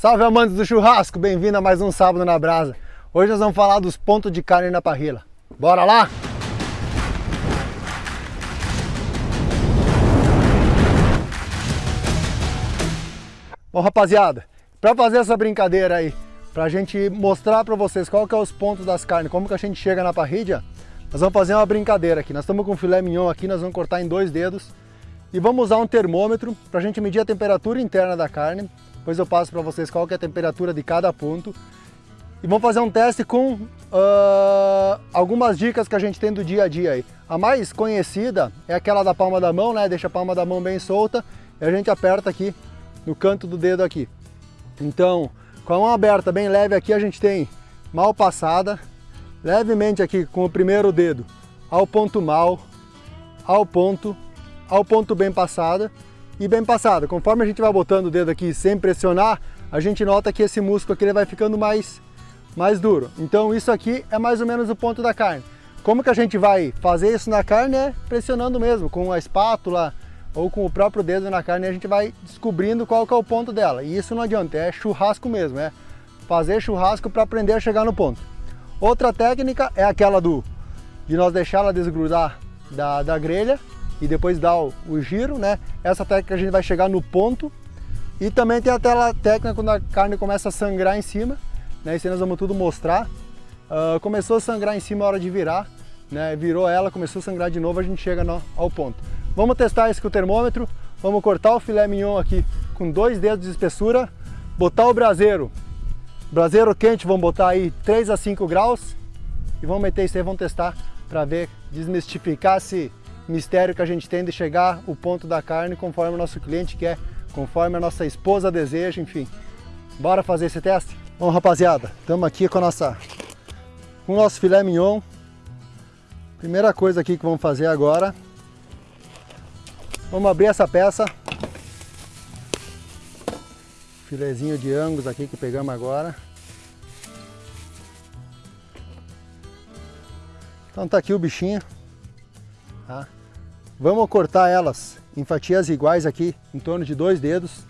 Salve amantes do churrasco, bem-vindo a mais um Sábado na Brasa. Hoje nós vamos falar dos pontos de carne na parrilla. Bora lá? Bom rapaziada, para fazer essa brincadeira aí, para a gente mostrar para vocês qual que é os pontos das carnes, como que a gente chega na parrilha, nós vamos fazer uma brincadeira aqui. Nós estamos com filé mignon aqui, nós vamos cortar em dois dedos e vamos usar um termômetro para a gente medir a temperatura interna da carne. Depois eu passo para vocês qual é a temperatura de cada ponto. E vamos fazer um teste com uh, algumas dicas que a gente tem do dia a dia aí. A mais conhecida é aquela da palma da mão, né? Deixa a palma da mão bem solta e a gente aperta aqui no canto do dedo aqui. Então, com a mão aberta bem leve aqui, a gente tem mal passada, levemente aqui com o primeiro dedo ao ponto mal, ao ponto, ao ponto bem passada e bem passada. Conforme a gente vai botando o dedo aqui sem pressionar, a gente nota que esse músculo aqui ele vai ficando mais, mais duro. Então isso aqui é mais ou menos o ponto da carne. Como que a gente vai fazer isso na carne é pressionando mesmo, com a espátula, ou com o próprio dedo na carne, a gente vai descobrindo qual que é o ponto dela. E isso não adianta, é churrasco mesmo, é fazer churrasco para aprender a chegar no ponto. Outra técnica é aquela do de nós deixar ela desgrudar da, da grelha e depois dar o, o, giro, né? Essa técnica a gente vai chegar no ponto. E também tem aquela técnica quando a carne começa a sangrar em cima, né? Isso aí nós vamos tudo mostrar. Uh, começou a sangrar em cima a hora de virar, né? Virou ela, começou a sangrar de novo, a gente chega no, ao ponto. Vamos testar isso com o termômetro, vamos cortar o filé mignon aqui com dois dedos de espessura, botar o braseiro, braseiro quente, vamos botar aí 3 a 5 graus e vamos meter isso aí, vamos testar para ver, desmistificar esse mistério que a gente tem de chegar o ponto da carne conforme o nosso cliente quer, conforme a nossa esposa deseja, enfim. Bora fazer esse teste? Bom, rapaziada, estamos aqui com nossa com o nosso filé mignon. Primeira coisa aqui que vamos fazer agora Vamos abrir essa peça. Filezinho de angus aqui que pegamos agora. Então tá aqui o bichinho. Tá? Vamos cortar elas em fatias iguais aqui, em torno de dois dedos.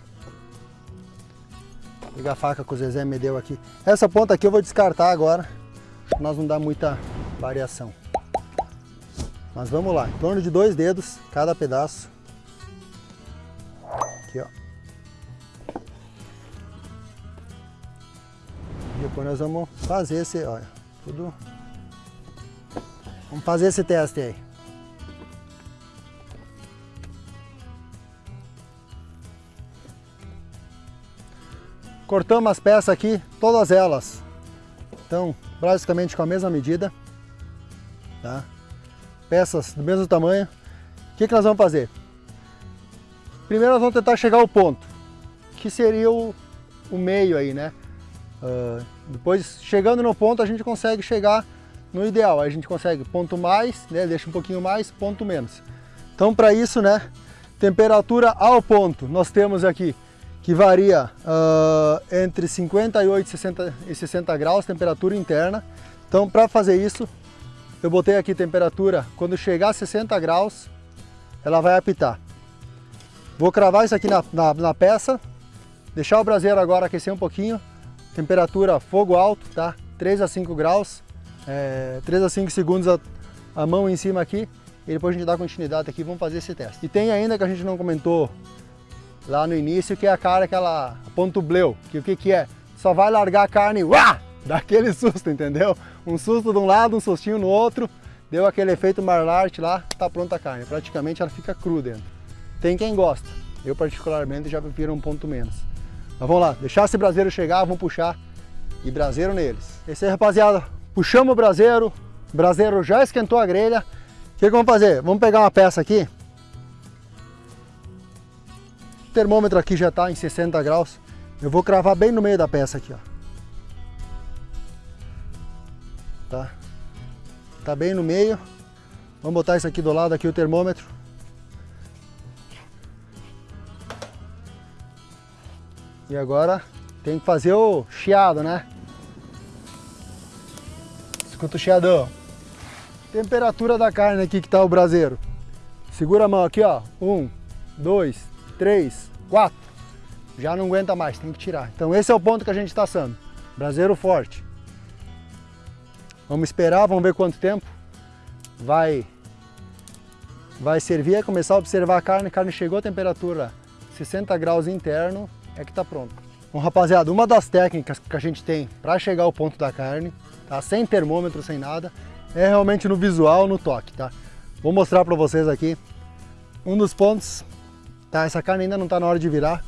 Vou pegar a faca que o Zezé me deu aqui. Essa ponta aqui eu vou descartar agora, nós não dar muita variação. Mas vamos lá, em torno de dois dedos cada pedaço. Aqui, ó. Depois nós vamos fazer esse, olha, tudo... Vamos fazer esse teste aí. Cortamos as peças aqui, todas elas. Então, basicamente com a mesma medida. Tá? Peças do mesmo tamanho. O que, que nós vamos fazer? Primeiro nós vamos tentar chegar ao ponto, que seria o, o meio aí, né? Uh, depois, chegando no ponto, a gente consegue chegar no ideal. A gente consegue ponto mais, né? Deixa um pouquinho mais, ponto menos. Então, para isso, né? Temperatura ao ponto, nós temos aqui que varia uh, entre 58 e 60, e 60 graus, temperatura interna. Então, para fazer isso, eu botei aqui temperatura, quando chegar a 60 graus, ela vai apitar. Vou cravar isso aqui na, na, na peça, deixar o braseiro agora aquecer um pouquinho, temperatura fogo alto, tá? 3 a 5 graus, é, 3 a 5 segundos a, a mão em cima aqui, e depois a gente dá continuidade aqui, vamos fazer esse teste. E tem ainda que a gente não comentou lá no início, que é a cara aquela ponto bleu, que o que que é? Só vai largar a carne, uá, dá aquele susto, entendeu? Um susto de um lado, um sustinho no outro, deu aquele efeito marlart lá, tá pronta a carne, praticamente ela fica crua dentro. Tem quem gosta. Eu particularmente já prefiro um ponto menos. Mas vamos lá, deixar esse braseiro chegar, vamos puxar e braseiro neles. Esse aí, rapaziada, puxamos o braseiro, o braseiro já esquentou a grelha. O que, que vamos fazer? Vamos pegar uma peça aqui. O termômetro aqui já está em 60 graus. Eu vou cravar bem no meio da peça aqui, ó. Tá? Tá bem no meio. Vamos botar isso aqui do lado aqui o termômetro. E agora tem que fazer o chiado, né? Escuta o chiadão. Temperatura da carne aqui que tá o braseiro. Segura a mão aqui, ó. Um, dois, três, quatro. já não aguenta mais, tem que tirar. Então esse é o ponto que a gente está assando. Braseiro forte. Vamos esperar, vamos ver quanto tempo vai, vai servir. É começar a observar a carne. A carne chegou a temperatura 60 graus interno, é que está pronto. Bom, rapaziada, uma das técnicas que a gente tem para chegar ao ponto da carne, tá? sem termômetro, sem nada, é realmente no visual, no toque. Tá? Vou mostrar para vocês aqui um dos pontos. Tá? Essa carne ainda não está na hora de virar,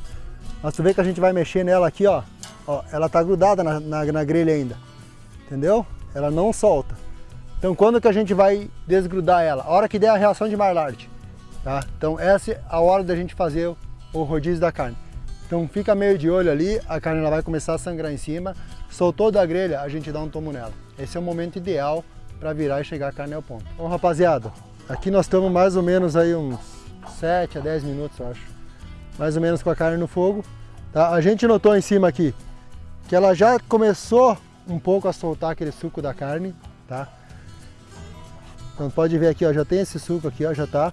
mas tu vê que a gente vai mexer nela aqui, ó. ó ela está grudada na, na, na grelha ainda, entendeu? ela não solta. Então quando que a gente vai desgrudar ela? A hora que der a reação de Maillard, tá? Então essa é a hora da gente fazer o rodízio da carne. Então fica meio de olho ali, a carne ela vai começar a sangrar em cima, soltou da grelha, a gente dá um tomo nela. Esse é o momento ideal para virar e chegar a carne ao ponto. Bom rapaziada, aqui nós estamos mais ou menos aí uns 7 a 10 minutos, eu acho. Mais ou menos com a carne no fogo. Tá? A gente notou em cima aqui que ela já começou um pouco a soltar aquele suco da carne, tá? Então pode ver aqui, ó, já tem esse suco aqui, ó, já tá.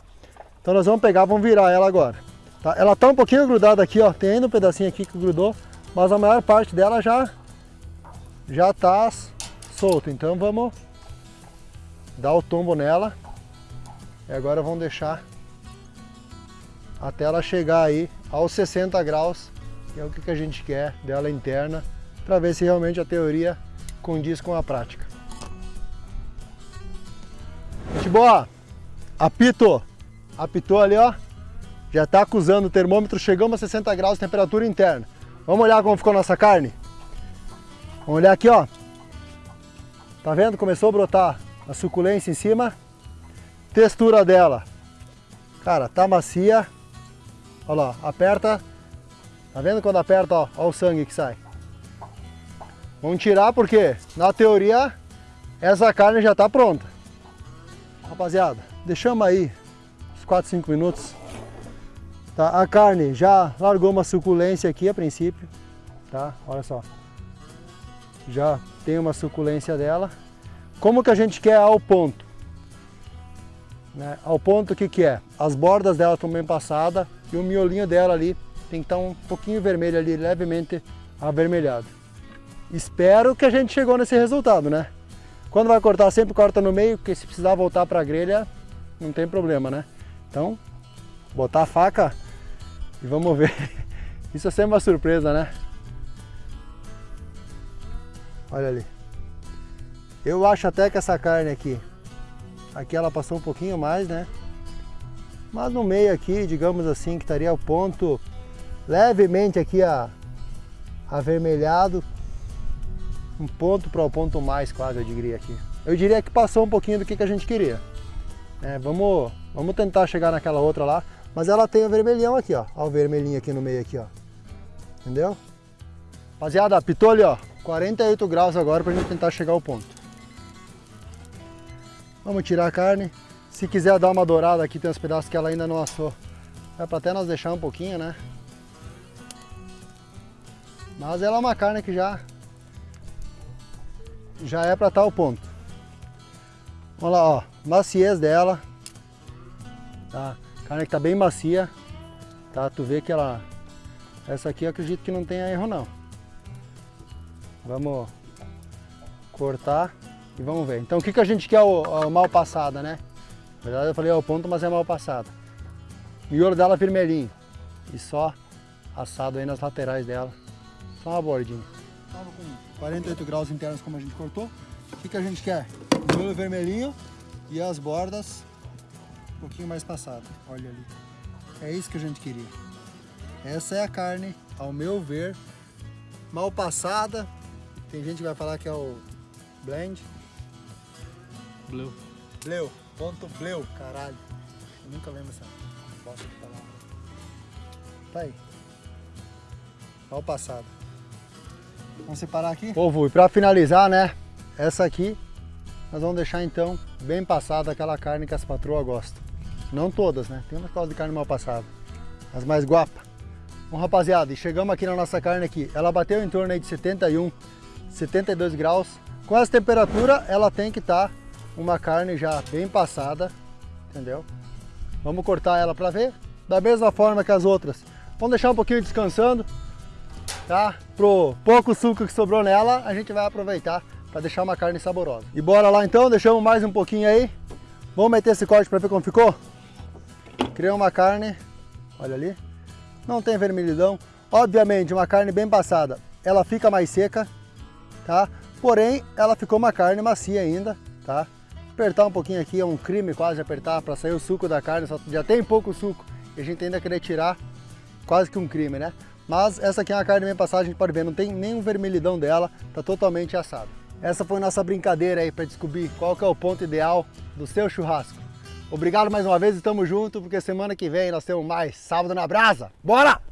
Então nós vamos pegar, vamos virar ela agora. Tá? Ela tá um pouquinho grudada aqui, ó, tem ainda um pedacinho aqui que grudou, mas a maior parte dela já já tá solto. Então vamos dar o tombo nela. E agora vamos deixar até ela chegar aí aos 60 graus, que é o que a gente quer dela interna para ver se realmente a teoria condiz com a prática. Boa, apito, apitou ali ó, já está acusando o termômetro, chegamos a 60 graus de temperatura interna. Vamos olhar como ficou nossa carne? Vamos olhar aqui ó, tá vendo? Começou a brotar a suculência em cima, textura dela, cara, tá macia, olha lá, aperta, tá vendo quando aperta, ó, ó o sangue que sai. Vamos tirar porque, na teoria, essa carne já está pronta. Rapaziada, deixamos aí uns 4, 5 minutos. Tá? A carne já largou uma suculência aqui a princípio. Tá? Olha só. Já tem uma suculência dela. Como que a gente quer ao ponto? Né? Ao ponto que que é? As bordas dela estão bem passadas e o miolinho dela ali tem que estar um pouquinho vermelho ali, levemente avermelhado. Espero que a gente chegou nesse resultado, né? Quando vai cortar, sempre corta no meio, porque se precisar voltar para a grelha, não tem problema, né? Então, botar a faca e vamos ver. Isso é sempre uma surpresa, né? Olha ali. Eu acho até que essa carne aqui, aqui ela passou um pouquinho mais, né? Mas no meio aqui, digamos assim, que estaria o ponto levemente aqui a, avermelhado, um ponto para o ponto mais quase, eu diria aqui. Eu diria que passou um pouquinho do que, que a gente queria. É, vamos, vamos tentar chegar naquela outra lá, mas ela tem o vermelhão aqui, ó. Olha o vermelhinho aqui no meio aqui, ó. Entendeu? Rapaziada, apitou ali, ó. 48 graus agora para a gente tentar chegar ao ponto. Vamos tirar a carne. Se quiser dar uma dourada aqui, tem uns pedaços que ela ainda não assou. É para até nós deixar um pouquinho, né? Mas ela é uma carne que já já é para tal ponto. Olha lá, ó, maciez dela, tá? Carne que tá bem macia, tá? Tu vê que ela, essa aqui eu acredito que não tenha erro não. Vamos cortar e vamos ver. Então o que, que a gente quer o, o mal passada, né? Na verdade eu falei ao ponto, mas é mal passada. Miolo dela vermelhinho e só assado aí nas laterais dela, só uma bordinha. Tava com 48 graus internos como a gente cortou. O que, que a gente quer? O vermelhinho e as bordas um pouquinho mais passado. Olha ali. É isso que a gente queria. Essa é a carne, ao meu ver, mal passada. Tem gente que vai falar que é o blend. Bleu. Bleu. Ponto bleu, caralho. Eu nunca lembro essa bosta de palavra. Tá aí. Mal passado. Vamos separar aqui? Povo, e para finalizar, né, essa aqui, nós vamos deixar então bem passada aquela carne que as patroas gostam. Não todas, né? Tem umas costas de carne mal passada, as mais guapas. Bom, rapaziada, e chegamos aqui na nossa carne aqui. Ela bateu em torno aí de 71, 72 graus. Com essa temperatura, ela tem que estar tá uma carne já bem passada, entendeu? Vamos cortar ela para ver. Da mesma forma que as outras, Vamos deixar um pouquinho descansando, tá? Pro pouco suco que sobrou nela, a gente vai aproveitar para deixar uma carne saborosa. E bora lá então, deixamos mais um pouquinho aí. Vamos meter esse corte para ver como ficou? Criei uma carne, olha ali, não tem vermelhidão. Obviamente, uma carne bem passada, ela fica mais seca, tá? Porém, ela ficou uma carne macia ainda, tá? Apertar um pouquinho aqui é um crime quase apertar para sair o suco da carne, só já tem pouco suco e a gente ainda querer tirar, quase que um crime, né? Mas essa aqui é uma carne bem passada, a gente pode ver, não tem nenhum vermelhidão dela, tá totalmente assada. Essa foi nossa brincadeira aí para descobrir qual que é o ponto ideal do seu churrasco. Obrigado mais uma vez e tamo junto, porque semana que vem nós temos mais Sábado na Brasa. Bora!